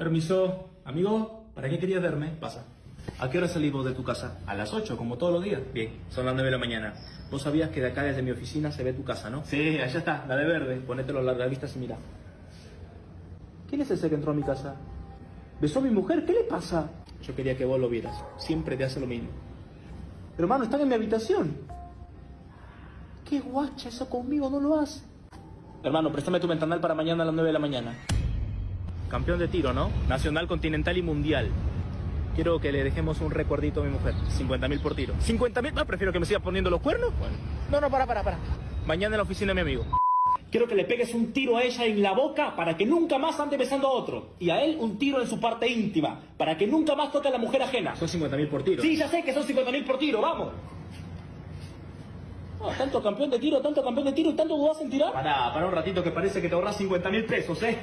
Permiso, amigo, ¿para qué querías verme? Pasa. ¿A qué hora salimos de tu casa? A las 8, como todos los días. Bien, son las 9 de la mañana. Vos sabías que de acá desde mi oficina se ve tu casa, ¿no? Sí, allá está, la de verde. Ponételo a larga vista y mira. ¿Quién es ese que entró a mi casa? ¿Besó a mi mujer? ¿Qué le pasa? Yo quería que vos lo vieras. Siempre te hace lo mismo. Pero hermano, están en mi habitación. Qué guacha eso conmigo, no lo hace. Hermano, préstame tu ventanal para mañana a las 9 de la mañana. Campeón de tiro, ¿no? Nacional, continental y mundial. Quiero que le dejemos un recuerdito a mi mujer. 50 mil por tiro. ¿50 mil? No, prefiero que me siga poniendo los cuernos. Bueno. No, no, para, para, para. Mañana en la oficina de mi amigo. Quiero que le pegues un tiro a ella en la boca para que nunca más ande besando a otro. Y a él un tiro en su parte íntima para que nunca más toque a la mujer ajena. Son 50 mil por tiro. Sí, ya sé que son 50 mil por tiro, vamos. Ah, tanto campeón de tiro, tanto campeón de tiro y tanto dudas en tirar. Pará, para un ratito que parece que te ahorras 50 mil pesos, ¿eh?